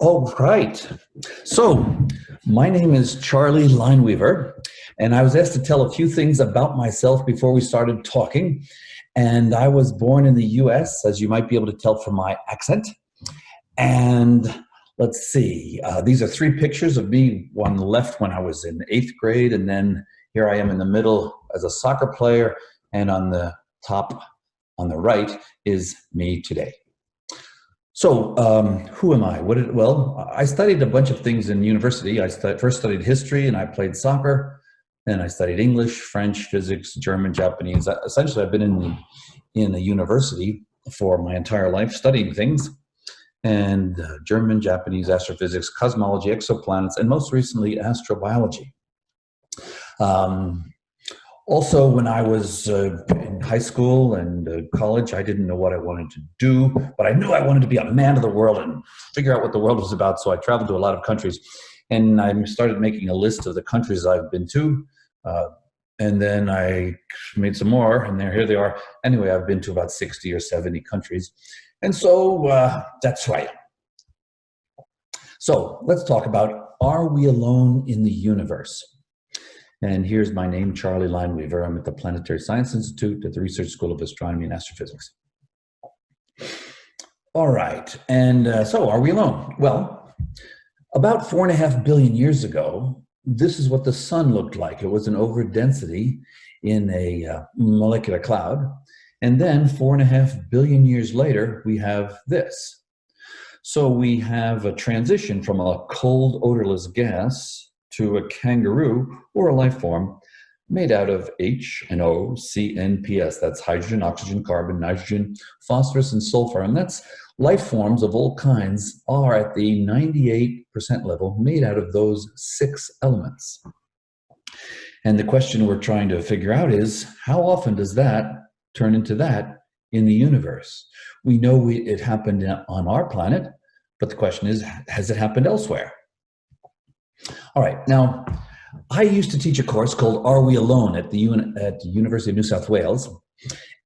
All right. So, my name is Charlie Lineweaver, and I was asked to tell a few things about myself before we started talking. And I was born in the US, as you might be able to tell from my accent. And let's see, uh, these are three pictures of me one left when I was in eighth grade, and then here I am in the middle as a soccer player, and on the top on the right is me today. So, um, who am I? What did, well, I studied a bunch of things in university. I first studied history and I played soccer. Then I studied English, French, physics, German, Japanese. Essentially, I've been in the, in a university for my entire life studying things and uh, German, Japanese, astrophysics, cosmology, exoplanets, and most recently, astrobiology. Um, also, when I was uh, in high school and uh, college, I didn't know what I wanted to do, but I knew I wanted to be a man of the world and figure out what the world was about. So I traveled to a lot of countries, and I started making a list of the countries I've been to. Uh, and then I made some more, and there, here they are. Anyway, I've been to about 60 or 70 countries. And so uh, that's am. So let's talk about, are we alone in the universe? And here's my name, Charlie Lineweaver. I'm at the Planetary Science Institute at the Research School of Astronomy and Astrophysics. All right, and uh, so are we alone? Well, about four and a half billion years ago, this is what the sun looked like. It was an overdensity in a uh, molecular cloud. And then four and a half billion years later, we have this. So we have a transition from a cold, odorless gas to a kangaroo or a life form made out of H and O, C, N, P, S. That's hydrogen, oxygen, carbon, nitrogen, phosphorus, and sulfur. And that's life forms of all kinds are at the 98% level made out of those six elements. And the question we're trying to figure out is how often does that turn into that in the universe? We know we, it happened on our planet, but the question is, has it happened elsewhere? All right, now, I used to teach a course called Are We Alone at the, at the University of New South Wales.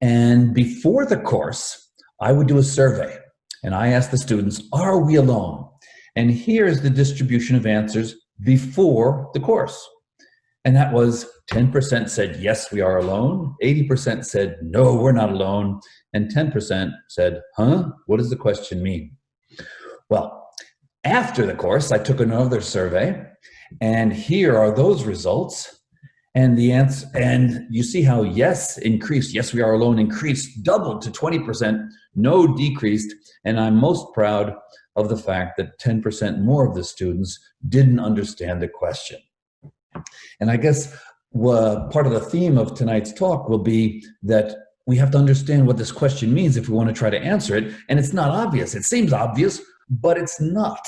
And before the course, I would do a survey and I asked the students, are we alone? And here's the distribution of answers before the course. And that was 10% said, yes, we are alone. 80% said, no, we're not alone. And 10% said, huh, what does the question mean? Well, after the course, I took another survey and here are those results. And the answer, and you see how yes increased, yes, we are alone increased, doubled to 20%, no decreased. And I'm most proud of the fact that 10% more of the students didn't understand the question. And I guess part of the theme of tonight's talk will be that we have to understand what this question means if we want to try to answer it. And it's not obvious. It seems obvious, but it's not.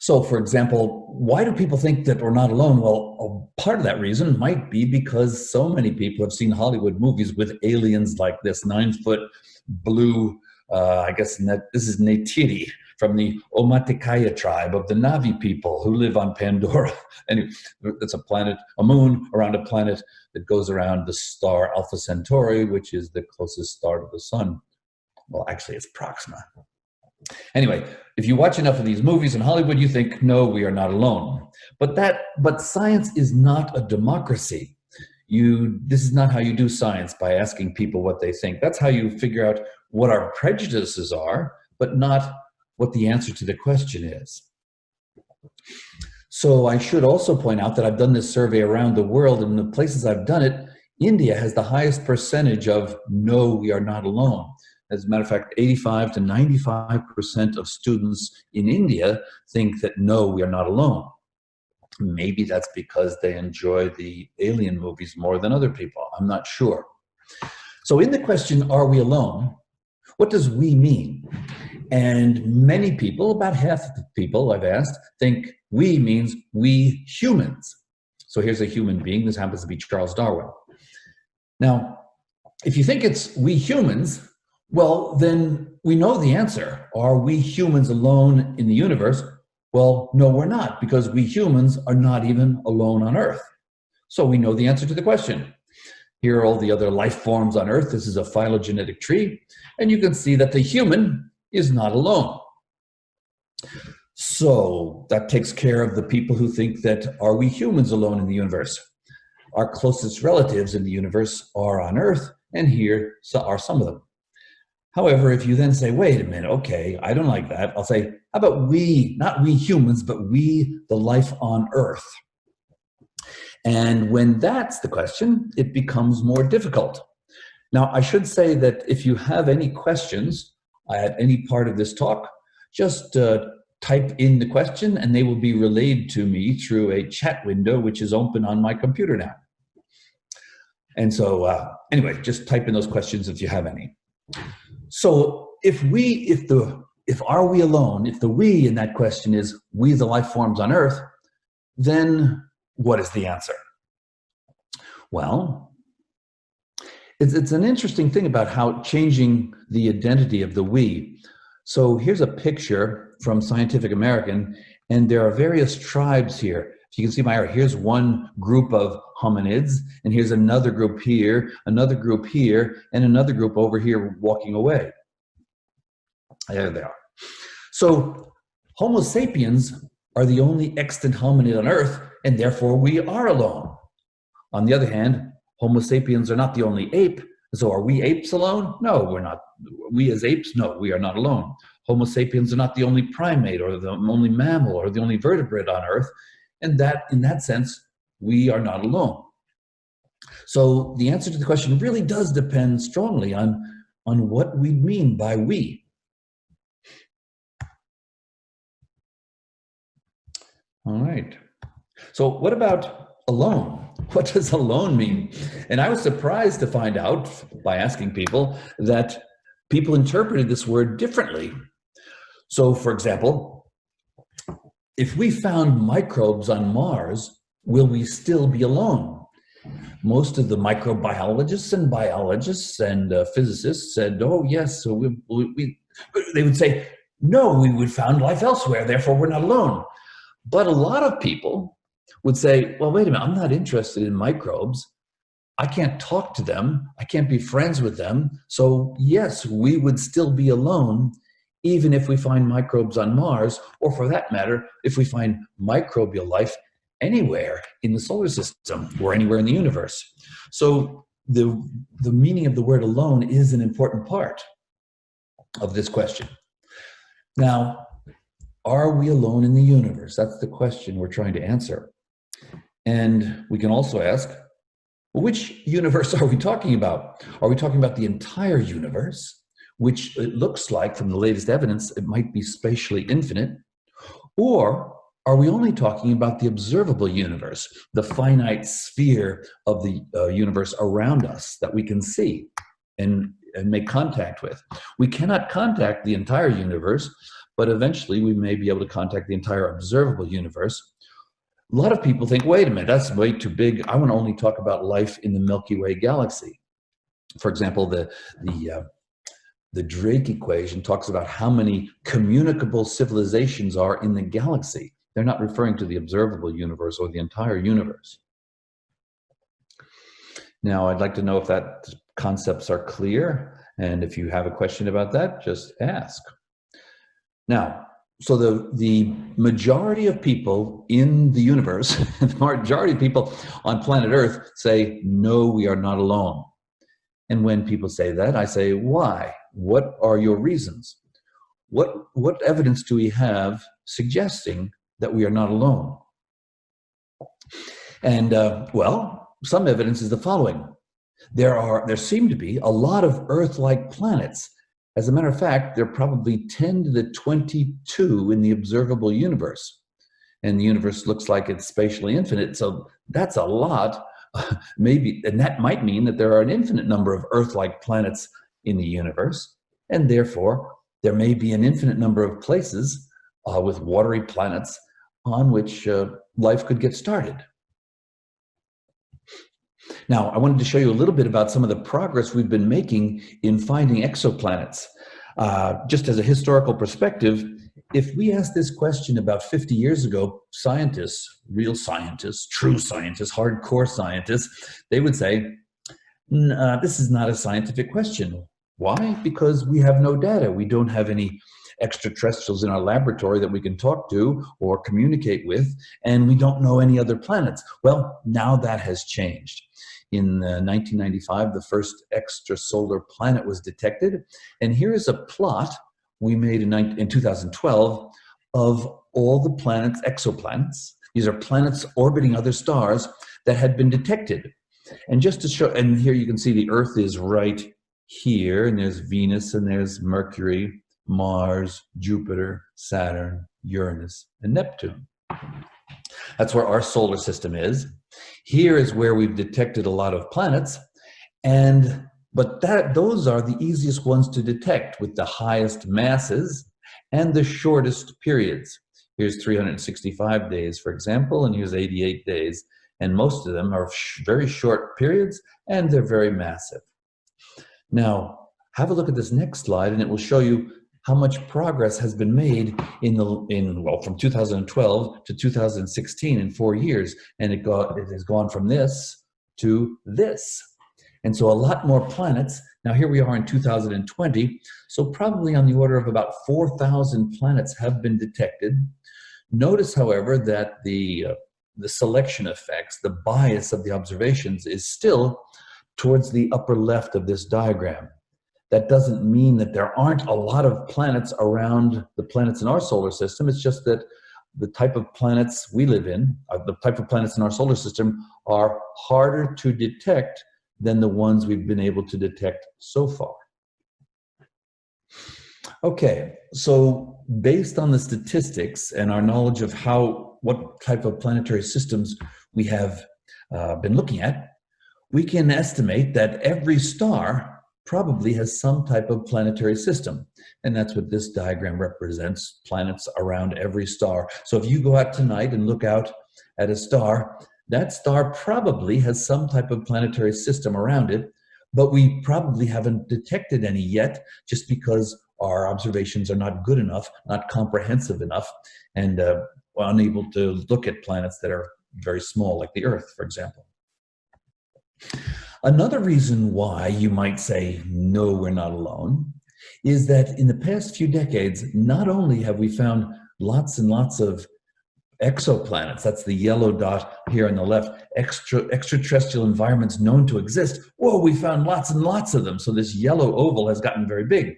So for example, why do people think that we're not alone? Well, part of that reason might be because so many people have seen Hollywood movies with aliens like this nine foot blue, uh, I guess this is Neytiri from the Omaticaya tribe of the Na'vi people who live on Pandora. and it's a planet, a moon around a planet that goes around the star Alpha Centauri, which is the closest star to the sun. Well, actually it's Proxima. Anyway, if you watch enough of these movies in Hollywood, you think, no, we are not alone. But that, but science is not a democracy. You, this is not how you do science by asking people what they think. That's how you figure out what our prejudices are, but not what the answer to the question is. So I should also point out that I've done this survey around the world and the places I've done it, India has the highest percentage of no, we are not alone. As a matter of fact, 85 to 95% of students in India think that no, we are not alone. Maybe that's because they enjoy the alien movies more than other people. I'm not sure. So in the question, are we alone? What does we mean? And many people, about half of the people I've asked, think we means we humans. So here's a human being. This happens to be Charles Darwin. Now, if you think it's we humans, well, then we know the answer. Are we humans alone in the universe? Well, no, we're not, because we humans are not even alone on Earth. So we know the answer to the question. Here are all the other life forms on Earth. This is a phylogenetic tree. And you can see that the human is not alone. So that takes care of the people who think that are we humans alone in the universe? Our closest relatives in the universe are on Earth, and here are some of them. However, if you then say, wait a minute, okay, I don't like that, I'll say, how about we, not we humans, but we, the life on Earth? And when that's the question, it becomes more difficult. Now, I should say that if you have any questions at any part of this talk, just uh, type in the question and they will be relayed to me through a chat window, which is open on my computer now. And so uh, anyway, just type in those questions if you have any. So if we, if the, if are we alone, if the we in that question is we the life forms on earth, then what is the answer? Well, it's, it's an interesting thing about how changing the identity of the we. So here's a picture from Scientific American, and there are various tribes here. If you can see my arrow, here's one group of hominids, and here's another group here, another group here, and another group over here walking away. There they are. So Homo sapiens are the only extant hominid on Earth, and therefore we are alone. On the other hand, Homo sapiens are not the only ape, so are we apes alone? No, we're not. We as apes, no, we are not alone. Homo sapiens are not the only primate or the only mammal or the only vertebrate on Earth. And that, in that sense, we are not alone. So the answer to the question really does depend strongly on, on what we mean by we. All right. So what about alone? What does alone mean? And I was surprised to find out by asking people that people interpreted this word differently. So for example, if we found microbes on Mars, will we still be alone? Most of the microbiologists and biologists and uh, physicists said, oh yes, so we, we, they would say, no, we would found life elsewhere, therefore we're not alone. But a lot of people would say, well, wait a minute, I'm not interested in microbes. I can't talk to them. I can't be friends with them. So yes, we would still be alone even if we find microbes on Mars, or for that matter, if we find microbial life anywhere in the solar system or anywhere in the universe. So the, the meaning of the word alone is an important part of this question. Now, are we alone in the universe? That's the question we're trying to answer. And we can also ask, which universe are we talking about? Are we talking about the entire universe, which it looks like from the latest evidence, it might be spatially infinite? Or are we only talking about the observable universe, the finite sphere of the uh, universe around us that we can see and, and make contact with? We cannot contact the entire universe, but eventually we may be able to contact the entire observable universe. A lot of people think, wait a minute, that's way too big. I want to only talk about life in the Milky Way galaxy. For example, the, the, uh, the Drake equation talks about how many communicable civilizations are in the galaxy. They're not referring to the observable universe or the entire universe. Now, I'd like to know if that concepts are clear. And if you have a question about that, just ask. Now, so the, the majority of people in the universe, the majority of people on planet Earth say, no, we are not alone. And when people say that, I say, why? What are your reasons? What, what evidence do we have suggesting that we are not alone? And uh, well, some evidence is the following. There are, there seem to be a lot of Earth-like planets as a matter of fact, there are probably 10 to the 22 in the observable universe. And the universe looks like it's spatially infinite. So that's a lot. Maybe, and that might mean that there are an infinite number of Earth-like planets in the universe. And therefore, there may be an infinite number of places uh, with watery planets on which uh, life could get started. Now, I wanted to show you a little bit about some of the progress we've been making in finding exoplanets. Uh, just as a historical perspective, if we asked this question about 50 years ago, scientists, real scientists, true scientists, hardcore scientists, they would say, uh, this is not a scientific question. Why? Because we have no data. We don't have any extraterrestrials in our laboratory that we can talk to or communicate with, and we don't know any other planets. Well, now that has changed. In uh, 1995, the first extrasolar planet was detected, and here is a plot we made in, in 2012 of all the planets, exoplanets. These are planets orbiting other stars that had been detected. And just to show, and here you can see the Earth is right here, and there's Venus, and there's Mercury, Mars, Jupiter, Saturn, Uranus, and Neptune. That's where our solar system is. Here is where we've detected a lot of planets, and but that those are the easiest ones to detect with the highest masses and the shortest periods. Here's 365 days, for example, and here's 88 days. And most of them are sh very short periods and they're very massive. Now, have a look at this next slide and it will show you how much progress has been made in the in well from 2012 to 2016 in four years and it got it has gone from this to this. And so a lot more planets. Now here we are in 2020 so probably on the order of about 4,000 planets have been detected. Notice however that the uh, the selection effects the bias of the observations is still towards the upper left of this diagram that doesn't mean that there aren't a lot of planets around the planets in our solar system. It's just that the type of planets we live in, uh, the type of planets in our solar system are harder to detect than the ones we've been able to detect so far. Okay, so based on the statistics and our knowledge of how, what type of planetary systems we have uh, been looking at, we can estimate that every star probably has some type of planetary system. And that's what this diagram represents, planets around every star. So if you go out tonight and look out at a star, that star probably has some type of planetary system around it, but we probably haven't detected any yet just because our observations are not good enough, not comprehensive enough, and uh, unable to look at planets that are very small, like the Earth, for example. Another reason why you might say, no, we're not alone, is that in the past few decades, not only have we found lots and lots of exoplanets, that's the yellow dot here on the left, extra, extraterrestrial environments known to exist. Whoa, we found lots and lots of them. So this yellow oval has gotten very big.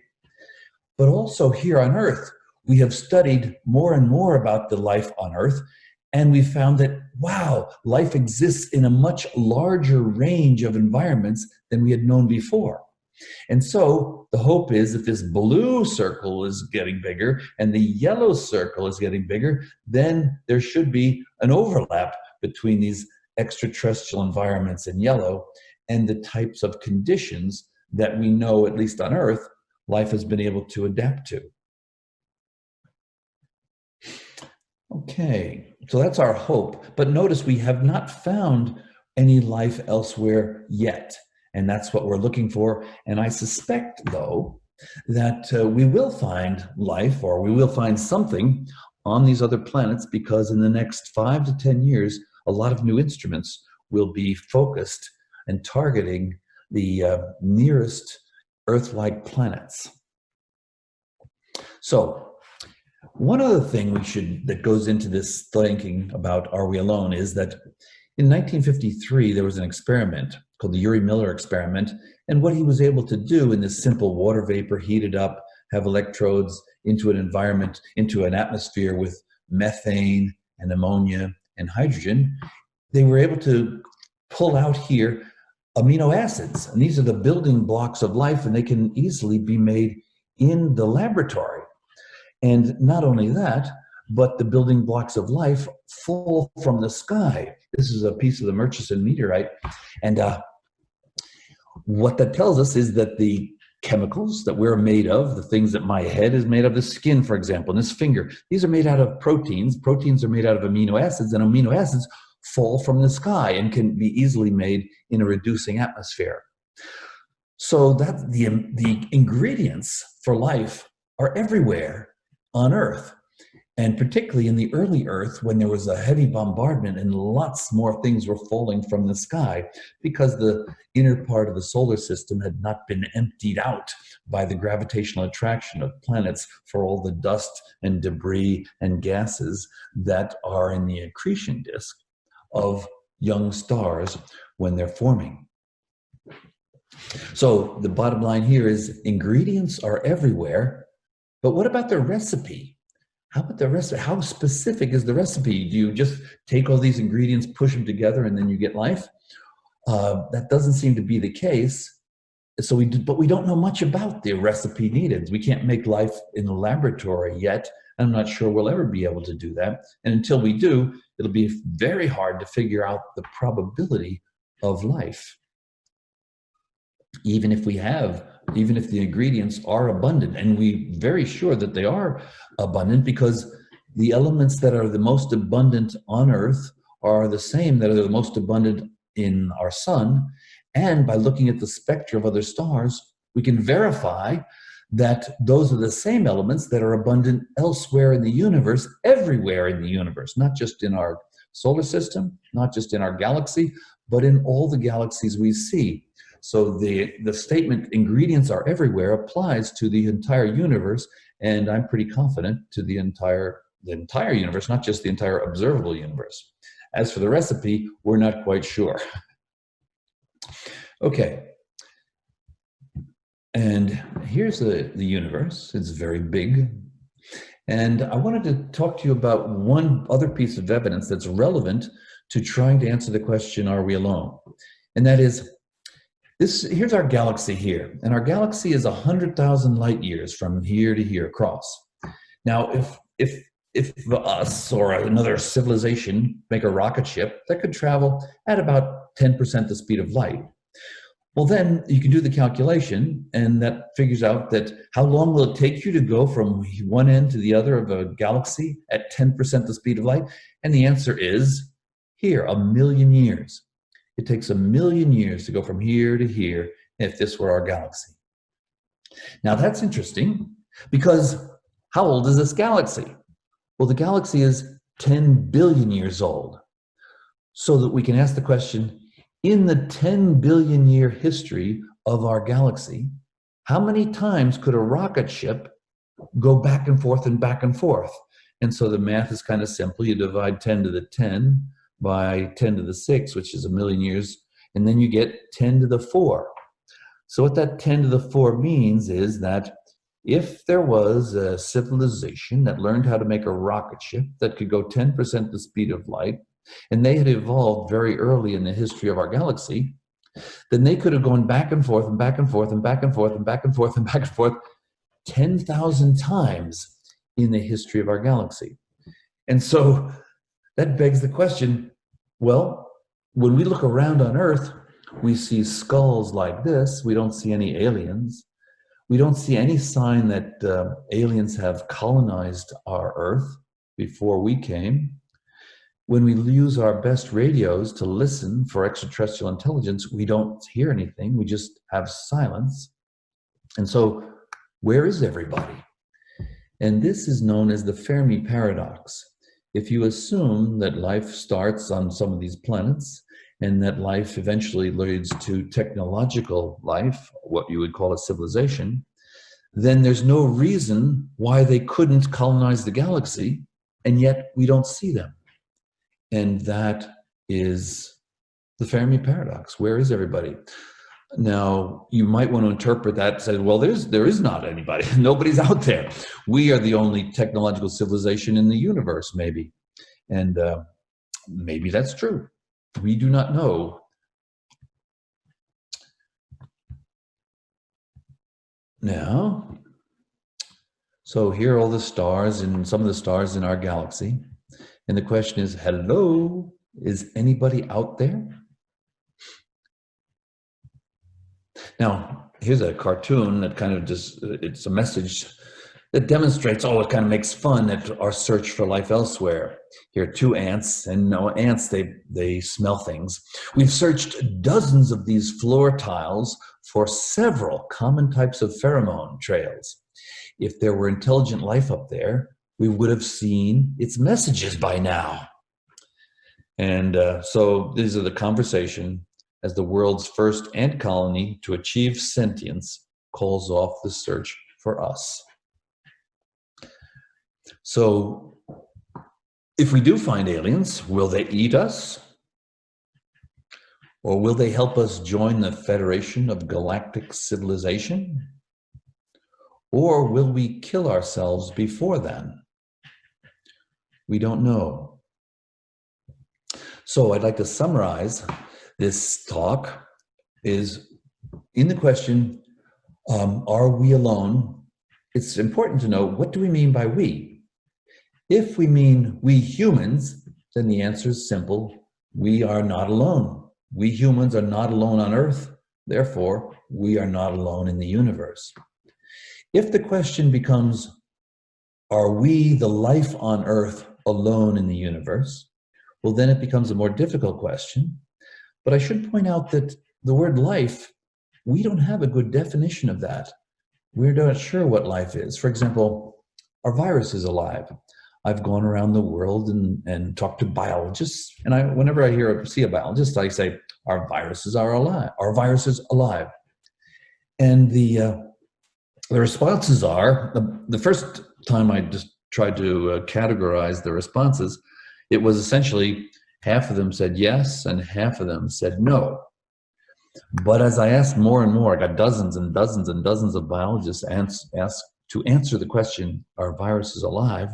But also here on Earth, we have studied more and more about the life on Earth and we found that, wow, life exists in a much larger range of environments than we had known before. And so the hope is that this blue circle is getting bigger and the yellow circle is getting bigger, then there should be an overlap between these extraterrestrial environments in yellow and the types of conditions that we know, at least on Earth, life has been able to adapt to. Okay, so that's our hope. But notice we have not found any life elsewhere yet. And that's what we're looking for. And I suspect, though, that uh, we will find life or we will find something on these other planets because in the next five to 10 years, a lot of new instruments will be focused and targeting the uh, nearest Earth-like planets. So one other thing we should that goes into this thinking about are we alone is that in 1953 there was an experiment called the Urey Miller experiment. And what he was able to do in this simple water vapor heated up have electrodes into an environment into an atmosphere with methane and ammonia and hydrogen they were able to pull out here amino acids. And these are the building blocks of life and they can easily be made in the laboratory and not only that, but the building blocks of life fall from the sky. This is a piece of the Murchison meteorite. And uh, what that tells us is that the chemicals that we're made of, the things that my head is made of, the skin, for example, and this finger, these are made out of proteins. Proteins are made out of amino acids, and amino acids fall from the sky and can be easily made in a reducing atmosphere. So that the, the ingredients for life are everywhere on earth. And particularly in the early Earth, when there was a heavy bombardment and lots more things were falling from the sky because the inner part of the solar system had not been emptied out by the gravitational attraction of planets for all the dust and debris and gases that are in the accretion disk of young stars when they're forming. So the bottom line here is ingredients are everywhere, but what about the recipe? How about the recipe? How specific is the recipe? Do you just take all these ingredients, push them together, and then you get life? Uh, that doesn't seem to be the case. So we, do, but we don't know much about the recipe needed. We can't make life in the laboratory yet. I'm not sure we'll ever be able to do that. And until we do, it'll be very hard to figure out the probability of life. Even if we have, even if the ingredients are abundant, and we very sure that they are abundant because the elements that are the most abundant on Earth are the same that are the most abundant in our sun. And by looking at the spectra of other stars, we can verify that those are the same elements that are abundant elsewhere in the universe, everywhere in the universe, not just in our solar system, not just in our galaxy, but in all the galaxies we see. So the, the statement, ingredients are everywhere, applies to the entire universe, and I'm pretty confident to the entire, the entire universe, not just the entire observable universe. As for the recipe, we're not quite sure. Okay, and here's the, the universe. It's very big. And I wanted to talk to you about one other piece of evidence that's relevant to trying to answer the question, are we alone? And that is, this, here's our galaxy here. And our galaxy is 100,000 light years from here to here across. Now, if, if, if us or another civilization make a rocket ship that could travel at about 10% the speed of light, well, then you can do the calculation and that figures out that how long will it take you to go from one end to the other of a galaxy at 10% the speed of light? And the answer is here, a million years. It takes a million years to go from here to here if this were our galaxy. Now that's interesting because how old is this galaxy? Well, the galaxy is 10 billion years old. So that we can ask the question, in the 10 billion year history of our galaxy, how many times could a rocket ship go back and forth and back and forth? And so the math is kind of simple. You divide 10 to the 10 by 10 to the 6, which is a million years, and then you get 10 to the 4. So what that 10 to the 4 means is that if there was a civilization that learned how to make a rocket ship that could go 10% the speed of light, and they had evolved very early in the history of our galaxy, then they could have gone back and forth and back and forth and back and forth and back and forth and back and forth 10,000 times in the history of our galaxy. And so that begs the question, well, when we look around on Earth, we see skulls like this. We don't see any aliens. We don't see any sign that uh, aliens have colonized our Earth before we came when we use our best radios to listen for extraterrestrial intelligence, we don't hear anything, we just have silence. And so, where is everybody? And this is known as the Fermi paradox. If you assume that life starts on some of these planets and that life eventually leads to technological life, what you would call a civilization, then there's no reason why they couldn't colonize the galaxy, and yet we don't see them. And that is the Fermi paradox. Where is everybody? Now, you might want to interpret that and say, well, there's, there is not anybody. Nobody's out there. We are the only technological civilization in the universe, maybe. And uh, maybe that's true. We do not know. Now, so here are all the stars and some of the stars in our galaxy. And the question is, hello, is anybody out there? Now, here's a cartoon that kind of just, it's a message that demonstrates, oh, it kind of makes fun at our search for life elsewhere. Here are two ants, and no ants, they, they smell things. We've searched dozens of these floor tiles for several common types of pheromone trails. If there were intelligent life up there, we would have seen its messages by now. And uh, so these are the conversation as the world's first ant colony to achieve sentience calls off the search for us. So if we do find aliens, will they eat us? Or will they help us join the Federation of Galactic Civilization? Or will we kill ourselves before then? We don't know. So I'd like to summarize this talk is in the question, um, are we alone? It's important to know, what do we mean by we? If we mean we humans, then the answer is simple. We are not alone. We humans are not alone on earth. Therefore, we are not alone in the universe. If the question becomes, are we the life on earth alone in the universe? Well, then it becomes a more difficult question. But I should point out that the word life, we don't have a good definition of that. We're not sure what life is. For example, our virus is alive. I've gone around the world and, and talked to biologists, and I, whenever I hear or see a biologist, I say, our viruses are alive. Our virus is alive. And the, uh, the responses are, the, the first time I just tried to uh, categorize the responses, it was essentially half of them said yes and half of them said no. But as I asked more and more, I got dozens and dozens and dozens of biologists asked to answer the question, are viruses alive?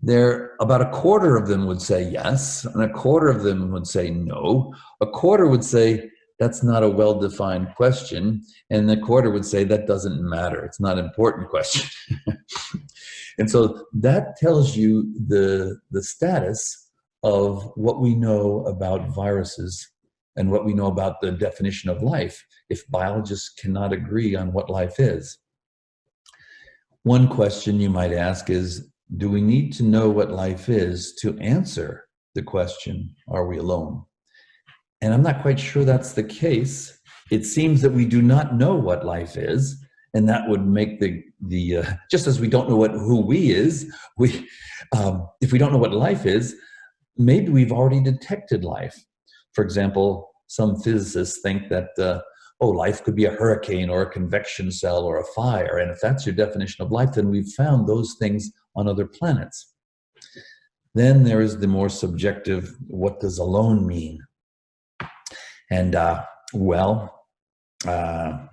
There, about a quarter of them would say yes, and a quarter of them would say no. A quarter would say, that's not a well-defined question, and the quarter would say, that doesn't matter, it's not an important question. and so that tells you the, the status of what we know about viruses and what we know about the definition of life if biologists cannot agree on what life is. One question you might ask is, do we need to know what life is to answer the question, are we alone? And I'm not quite sure that's the case. It seems that we do not know what life is, and that would make the, the uh, just as we don't know what who we is, we, um, if we don't know what life is, maybe we've already detected life. For example, some physicists think that, uh, oh, life could be a hurricane or a convection cell or a fire. And if that's your definition of life, then we've found those things on other planets. Then there is the more subjective, what does alone mean? And uh, well, uh,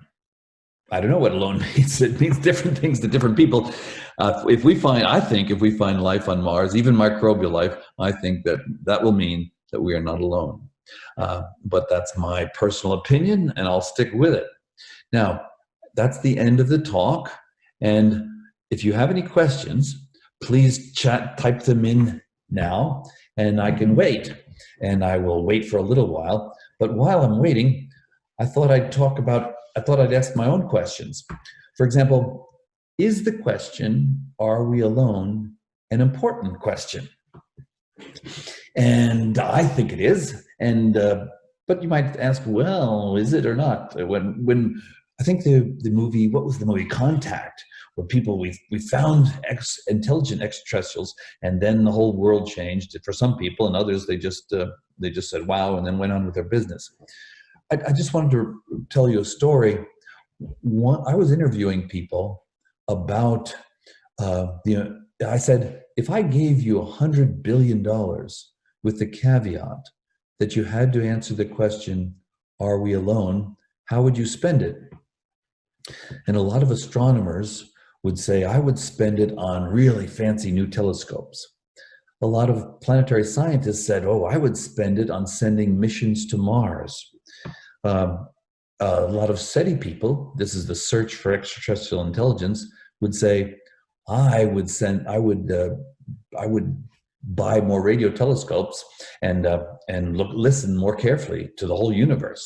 I don't know what alone means. It means different things to different people. Uh, if we find, I think if we find life on Mars, even microbial life, I think that that will mean that we are not alone. Uh, but that's my personal opinion and I'll stick with it. Now, that's the end of the talk. And if you have any questions, please chat, type them in now and I can wait. And I will wait for a little while. But while I'm waiting, I thought I'd talk about, I thought I'd ask my own questions. For example, is the question, are we alone, an important question? And I think it is. And, uh, but you might ask, well, is it or not? When, when I think the, the movie, what was the movie, Contact, where people, we, we found ex, intelligent extraterrestrials and then the whole world changed for some people and others, they just, uh, they just said, wow, and then went on with their business. I, I just wanted to tell you a story. One, I was interviewing people about, uh, you know, I said, if I gave you a hundred billion dollars with the caveat that you had to answer the question, are we alone? How would you spend it? And a lot of astronomers would say, I would spend it on really fancy new telescopes. A lot of planetary scientists said, oh, I would spend it on sending missions to Mars. Um, a lot of SETI people, this is the search for extraterrestrial intelligence, would say, I would send, I would, uh, I would buy more radio telescopes and uh, and look, listen more carefully to the whole universe.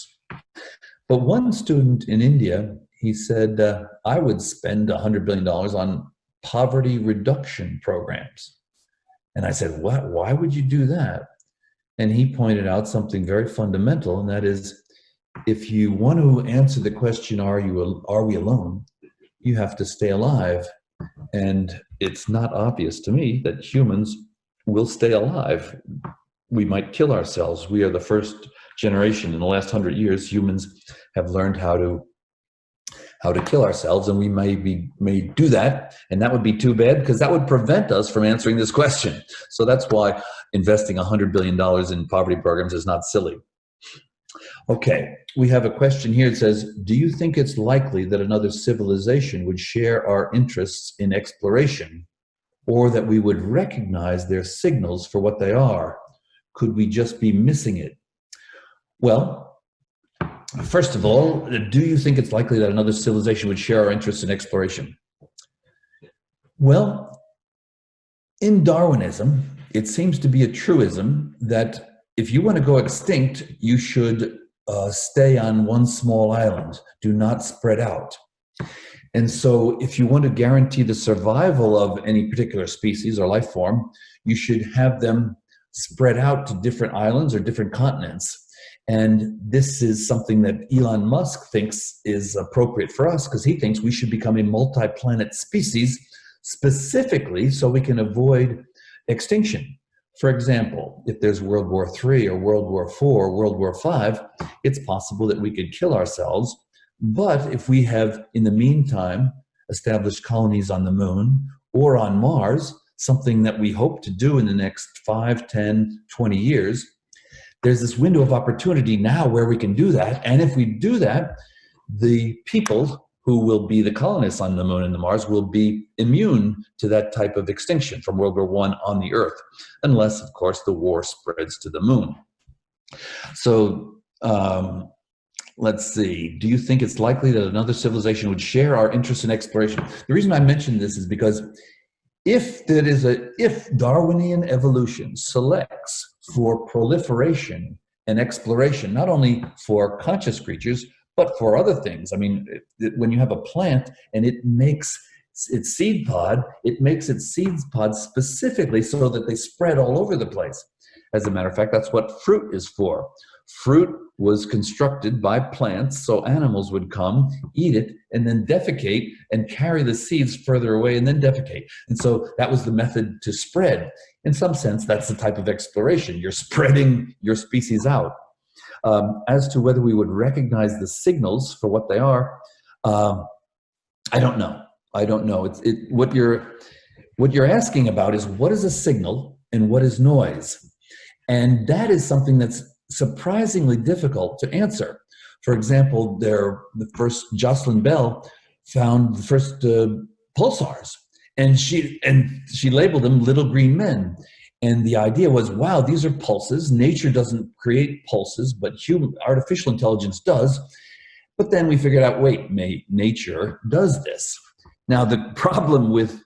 But one student in India he said, uh, I would spend $100 billion on poverty reduction programs. And I said, what, why would you do that? And he pointed out something very fundamental, and that is, if you want to answer the question, are, you, are we alone? You have to stay alive. And it's not obvious to me that humans will stay alive. We might kill ourselves. We are the first generation in the last hundred years. Humans have learned how to how to kill ourselves, and we may be may do that, and that would be too bad because that would prevent us from answering this question. So that's why investing hundred billion dollars in poverty programs is not silly. Okay, we have a question here. It says, do you think it's likely that another civilization would share our interests in exploration or that we would recognize their signals for what they are? Could we just be missing it? Well, first of all, do you think it's likely that another civilization would share our interests in exploration? Well, in Darwinism, it seems to be a truism that if you want to go extinct, you should uh, stay on one small island. Do not spread out. And so if you want to guarantee the survival of any particular species or life form, you should have them spread out to different islands or different continents. And this is something that Elon Musk thinks is appropriate for us because he thinks we should become a multi-planet species specifically so we can avoid extinction. For example, if there's World War III or World War IV or World War V, it's possible that we could kill ourselves. But if we have, in the meantime, established colonies on the moon or on Mars, something that we hope to do in the next 5, 10, 20 years, there's this window of opportunity now where we can do that. And if we do that, the people who will be the colonists on the moon and the Mars will be immune to that type of extinction from World War One on the Earth, unless, of course, the war spreads to the moon. So um, let's see, do you think it's likely that another civilization would share our interest in exploration? The reason I mention this is because if there is a, if Darwinian evolution selects for proliferation and exploration, not only for conscious creatures, but for other things. I mean, it, when you have a plant and it makes its seed pod, it makes its seed pod specifically so that they spread all over the place. As a matter of fact, that's what fruit is for. Fruit was constructed by plants so animals would come, eat it, and then defecate and carry the seeds further away and then defecate. And so that was the method to spread. In some sense, that's the type of exploration. You're spreading your species out. Um, as to whether we would recognize the signals for what they are, um, I don't know. I don't know. It's it, what you're what you're asking about is what is a signal and what is noise, and that is something that's surprisingly difficult to answer. For example, there the first Jocelyn Bell found the first uh, pulsars, and she and she labeled them little green men. And the idea was, wow, these are pulses. Nature doesn't create pulses, but human artificial intelligence does. But then we figured out, wait, nature does this. Now the problem with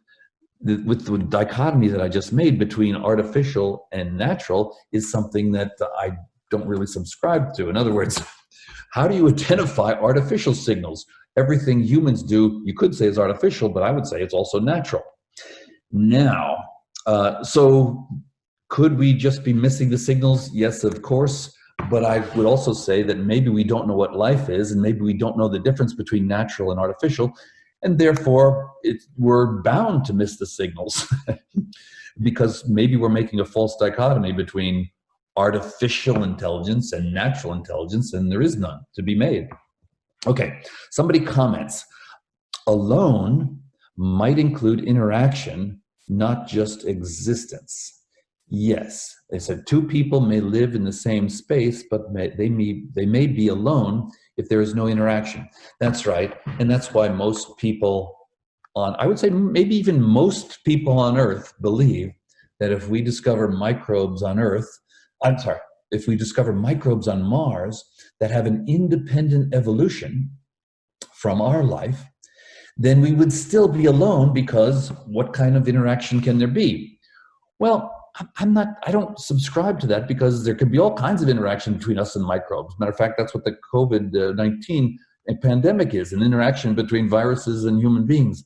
the, with the dichotomy that I just made between artificial and natural is something that I don't really subscribe to. In other words, how do you identify artificial signals? Everything humans do, you could say is artificial, but I would say it's also natural. Now, uh, so could we just be missing the signals? Yes, of course. But I would also say that maybe we don't know what life is, and maybe we don't know the difference between natural and artificial, and therefore it, we're bound to miss the signals because maybe we're making a false dichotomy between artificial intelligence and natural intelligence, and there is none to be made. Okay, somebody comments, alone might include interaction, not just existence. Yes, they said two people may live in the same space, but may, they, may, they may be alone if there is no interaction. That's right, and that's why most people on, I would say maybe even most people on Earth believe that if we discover microbes on Earth, I'm sorry, if we discover microbes on Mars that have an independent evolution from our life, then we would still be alone because what kind of interaction can there be? Well, I'm not, I don't subscribe to that because there could be all kinds of interaction between us and microbes. Matter of fact, that's what the COVID-19 uh, pandemic is, an interaction between viruses and human beings.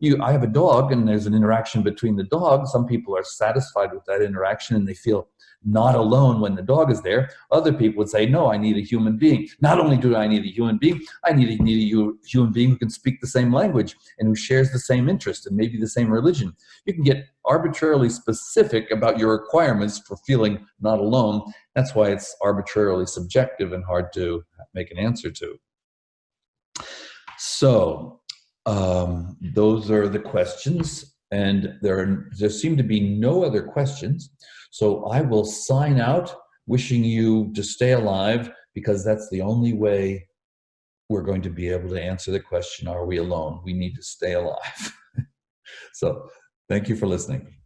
You, I have a dog and there's an interaction between the dog. Some people are satisfied with that interaction and they feel not alone when the dog is there. Other people would say, no, I need a human being. Not only do I need a human being, I need a, need a human being who can speak the same language and who shares the same interest and maybe the same religion. You can get arbitrarily specific about your requirements for feeling not alone. That's why it's arbitrarily subjective and hard to make an answer to. So um, those are the questions and there, are, there seem to be no other questions. So I will sign out wishing you to stay alive because that's the only way we're going to be able to answer the question, are we alone? We need to stay alive. so thank you for listening.